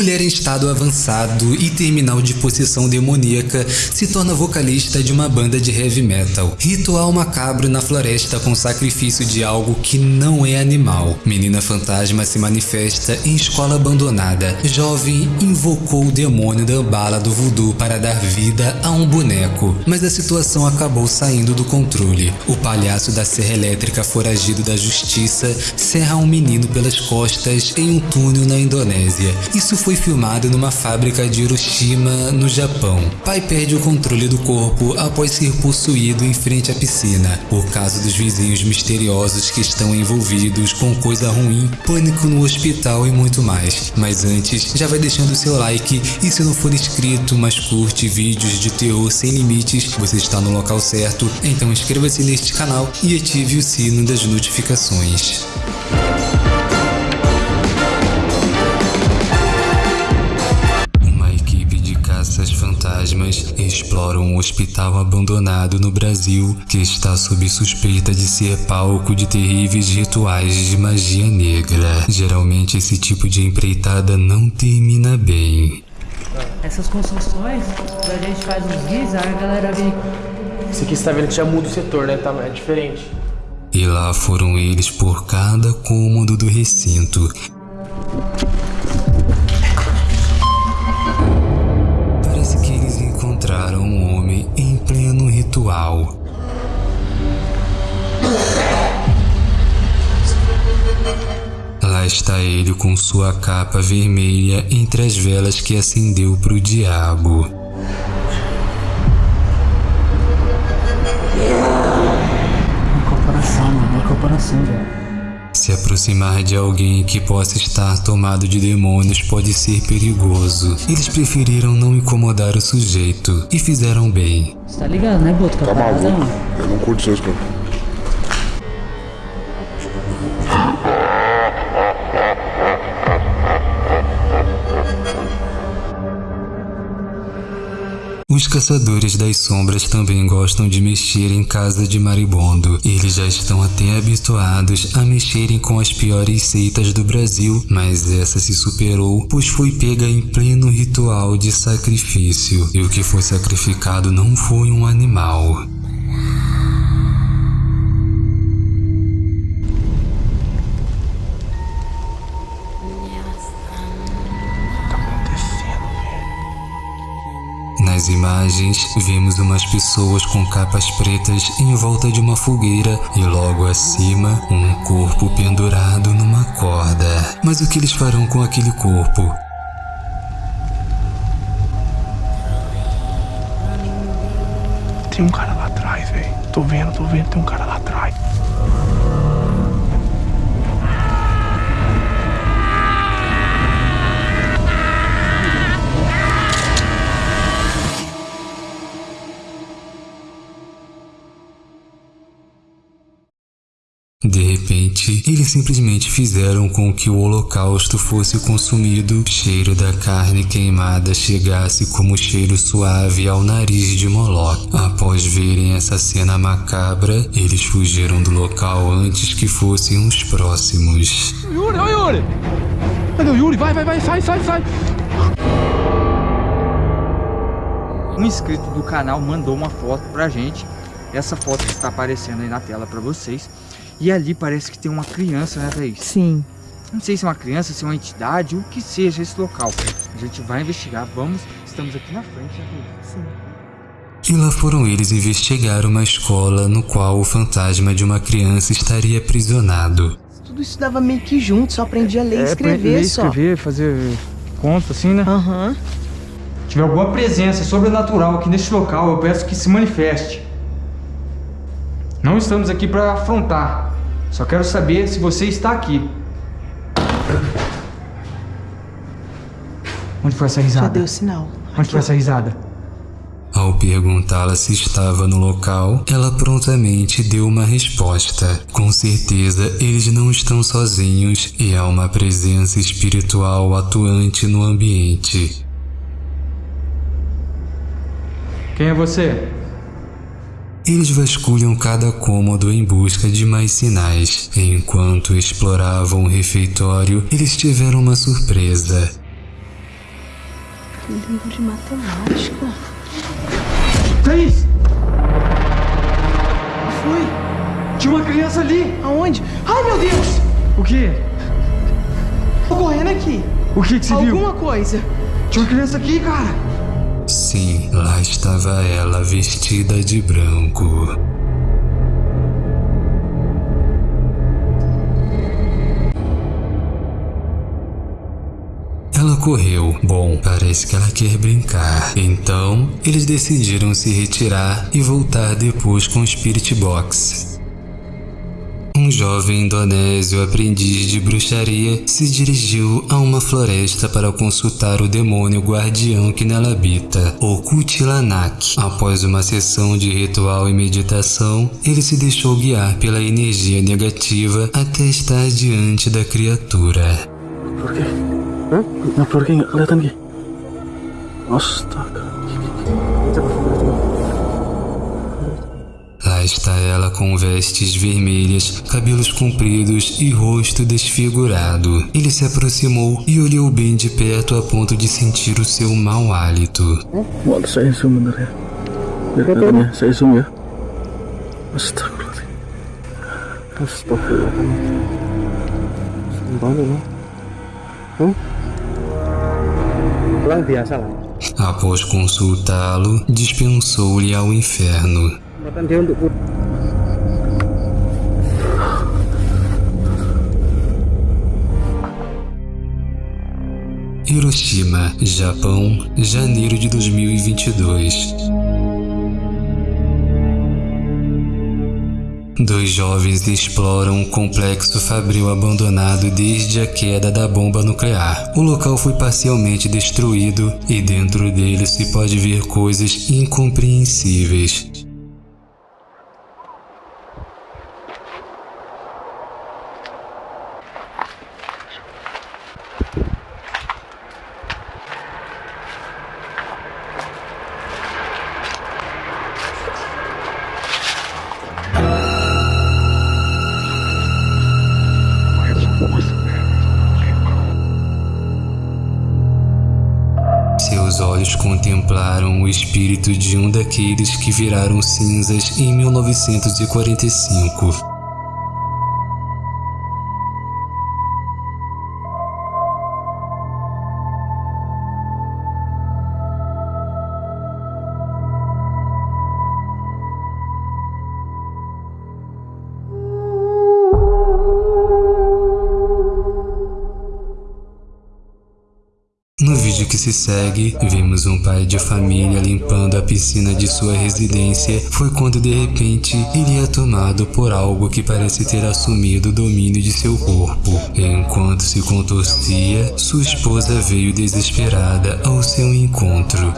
mulher em estado avançado e terminal de possessão demoníaca, se torna vocalista de uma banda de heavy metal. Ritual macabro na floresta com sacrifício de algo que não é animal. Menina fantasma se manifesta em escola abandonada. Jovem invocou o demônio da bala do voodoo para dar vida a um boneco, mas a situação acabou saindo do controle. O palhaço da serra elétrica foragido da justiça serra um menino pelas costas em um túnel na Indonésia. Isso foi filmado numa fábrica de Hiroshima, no Japão. Pai perde o controle do corpo após ser possuído em frente à piscina. O caso dos vizinhos misteriosos que estão envolvidos com coisa ruim, pânico no hospital e muito mais. Mas antes, já vai deixando seu like e se não for inscrito, mas curte vídeos de terror sem limites, você está no local certo, então inscreva-se neste canal e ative o sino das notificações. Hospital abandonado no Brasil que está sob suspeita de ser palco de terríveis rituais de magia negra. Geralmente esse tipo de empreitada não termina bem. Essas construções, a gente faz uns vídeos, a galera vem. Esse aqui você tá vendo que já muda o setor, né? Tá, é diferente. E lá foram eles por cada cômodo do recinto. Ritual. Lá está ele com sua capa vermelha entre as velas que acendeu para o diabo. Uma corporação, mano, uma corporação, velho. Se aproximar de alguém que possa estar tomado de demônios pode ser perigoso. Eles preferiram não incomodar o sujeito e fizeram bem. Você tá ligado, né, Boto? Tá maluco? Eu não curto essas coisas. Os caçadores das sombras também gostam de mexer em casa de maribondo. Eles já estão até habituados a mexerem com as piores seitas do Brasil, mas essa se superou, pois foi pega em pleno ritual de sacrifício. E o que foi sacrificado não foi um animal. Nas imagens, vimos umas pessoas com capas pretas em volta de uma fogueira e logo acima, um corpo pendurado numa corda. Mas o que eles farão com aquele corpo? Tem um cara lá atrás, velho. Tô vendo, tô vendo, tem um cara lá atrás. De repente, eles simplesmente fizeram com que o holocausto fosse consumido, cheiro da carne queimada chegasse como cheiro suave ao nariz de Moloch. Após verem essa cena macabra, eles fugiram do local antes que fossem os próximos. Yuri, ô Yuri! Cadê o Yuri? Vai, vai, vai, sai, sai, sai! Um inscrito do canal mandou uma foto pra gente. Essa foto que está aparecendo aí na tela pra vocês. E ali parece que tem uma criança, né, Thaís? Sim. Não sei se é uma criança, se é uma entidade, o que seja esse local. A gente vai investigar, vamos. Estamos aqui na frente, né, Thaís? Sim. E lá foram eles investigar uma escola no qual o fantasma de uma criança estaria aprisionado. Tudo isso dava meio que junto, só aprendia a ler e É, escrever ler, só. escrever, fazer conta, assim, né? Aham. Se tiver alguma presença sobrenatural aqui neste local, eu peço que se manifeste. Não estamos aqui para afrontar. Só quero saber se você está aqui. Onde foi essa Já risada? deu sinal. Onde foi essa risada? Ao perguntá-la se estava no local, ela prontamente deu uma resposta. Com certeza, eles não estão sozinhos e há uma presença espiritual atuante no ambiente. Quem é você? Eles vasculham cada cômodo em busca de mais sinais. Enquanto exploravam o refeitório, eles tiveram uma surpresa. Livro de matemática. Thaís! Foi? Tinha uma criança ali! Aonde? Ai, meu Deus! O quê? Tô correndo aqui. O que que você viu? Alguma coisa. Tinha uma criança aqui, cara! Sim, lá estava ela vestida de branco. Ela correu. Bom, parece que ela quer brincar. Então, eles decidiram se retirar e voltar depois com o Spirit Box. Um jovem indonésio aprendiz de bruxaria se dirigiu a uma floresta para consultar o demônio guardião que nela habita, o Kutilanak. Após uma sessão de ritual e meditação, ele se deixou guiar pela energia negativa até estar diante da criatura. Hah? Yang flor kayak nggak kelihatan Ki? Está ela com vestes vermelhas, cabelos compridos e rosto desfigurado. Ele se aproximou e olhou bem de perto a ponto de sentir o seu mau hálito. Lah. Após consultá-lo, dispensou-lhe ao inferno. Kesempatan dia untuk Hiroshima, Japão, janeiro de 2022. Dois jovens exploram um complexo fabril abandonado desde a queda da bomba nuclear. O local foi parcialmente destruído e dentro dele se pode ver coisas incompreensíveis. Espírito de um daqueles que viraram cinzas em 1945. Que se segue, vemos um pai de família limpando a piscina de sua residência. Foi quando de repente ele é tomado por algo que parece ter assumido o domínio de seu corpo. Enquanto se contorcia, sua esposa veio desesperada ao seu encontro.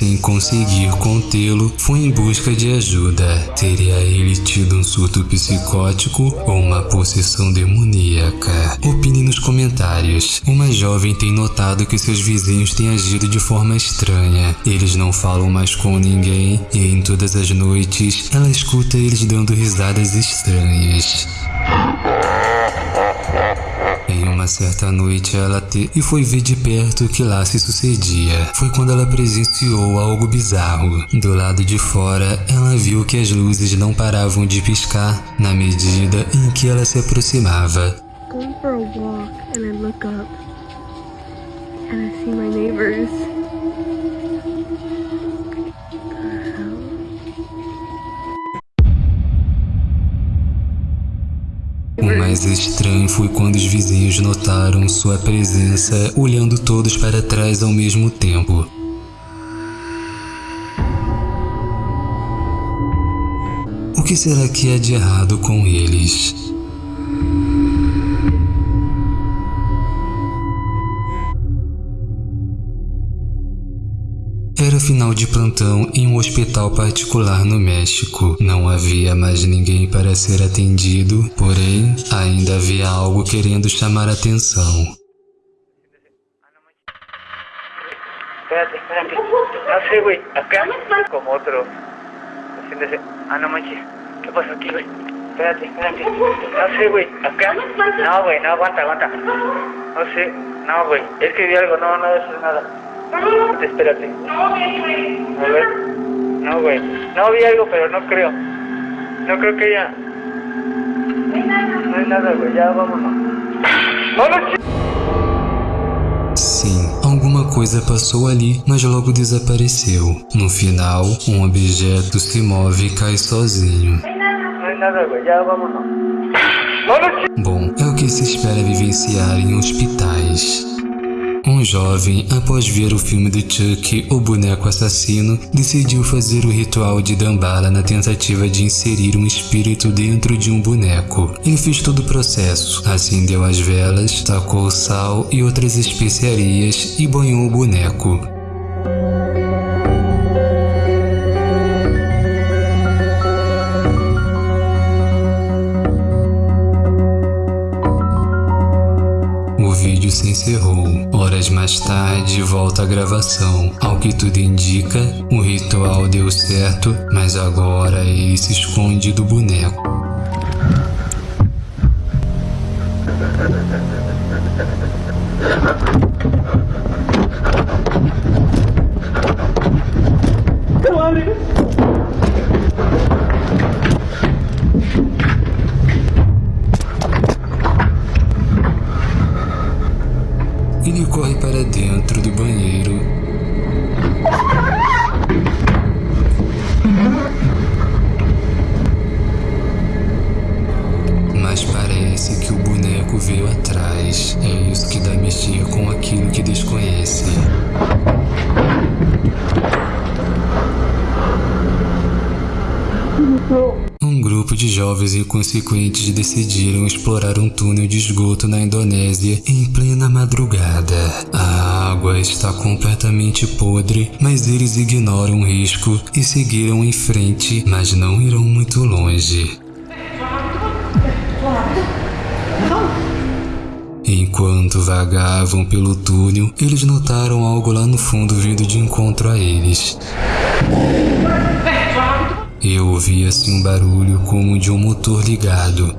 Sem conseguir contê-lo, foi em busca de ajuda. Teria ele tido um surto psicótico ou uma possessão demoníaca? Opine nos comentários. Uma jovem tem notado que seus vizinhos têm agido de forma estranha. Eles não falam mais com ninguém e em todas as noites ela escuta eles dando risadas estranhas. Uma certa noite ela te... e foi ver de perto o que lá se sucedia. Foi quando ela presenciou algo bizarro. Do lado de fora, ela viu que as luzes não paravam de piscar na medida em que ela se aproximava. going for a walk and I look up and I see my neighbors. Mais estranho foi quando os vizinhos notaram sua presença olhando todos para trás ao mesmo tempo. O que será que há de errado com eles? Final de plantão em um hospital particular no México. Não havia mais ninguém para ser atendido, porém, ainda havia algo querendo chamar atenção. Espérate, espérate. No sé, güey. Acá, como otro. Haciéndose. Ah, no manches. ¿Qué pasó aquí, güey? espérate, espérate. No sé, güey. Acá. No, güey, no, aguanta, aguanta. No sé. No, güey. Es algo, no, no es nada. Espérate. A ver. No, güey. No vi algo, pero no creo. No creo que ella. Não é nada, güey. Ya vámonos. Sim, alguma coisa passou ali, mas logo desapareceu. No final, um objeto se move e cai sozinho. No hay nada, güey. Ya vámonos. ¡Vámonos! Bom, é o que se espera vivenciar em hospitais. Um jovem, após ver o filme do Chuck, o boneco assassino, decidiu fazer o ritual de Dambala na tentativa de inserir um espírito dentro de um boneco. Ele fez todo o processo, acendeu as velas, tacou sal e outras especiarias e banhou o boneco. O vídeo se encerrou. Horas mais tarde, volta a gravação. Ao que tudo indica, o ritual deu certo, mas agora ele se esconde do boneco. Ele com aquilo que desconhece. Um grupo de jovens inconsequentes decidiram explorar um túnel de esgoto na Indonésia em plena madrugada. A água está completamente podre, mas eles ignoram o risco e seguiram em frente, mas não irão muito longe. Enquanto vagavam pelo túnel, eles notaram algo lá no fundo vindo de encontro a eles. Eu ouvi assim um barulho como de um motor ligado.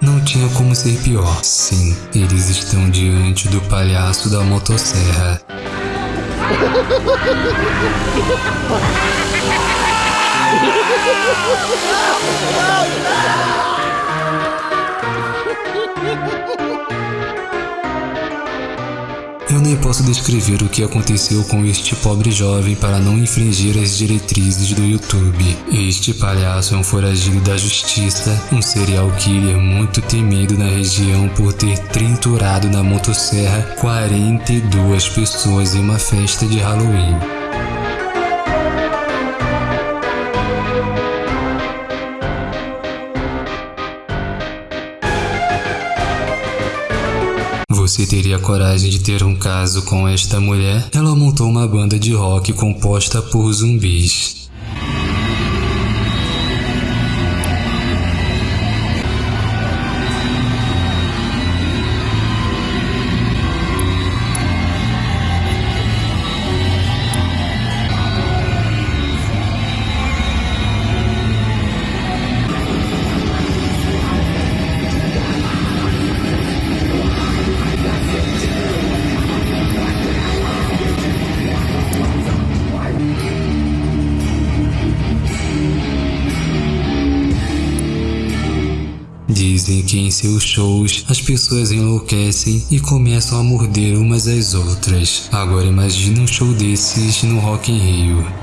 Não tinha como ser pior. Sim, eles estão diante do palhaço da motosserra. Eu nem posso descrever o que aconteceu com este pobre jovem para não infringir as diretrizes do YouTube. Este palhaço é um foragido da justiça, um serial killer muito temido na região por ter triturado na motosserra 42 pessoas em uma festa de Halloween. Você teria coragem de ter um caso com esta mulher? Ela montou uma banda de rock composta por zumbis. Seus shows as pessoas enlouquecem e começam a morder umas às outras. Agora imagine um show desses no Rock in Rio.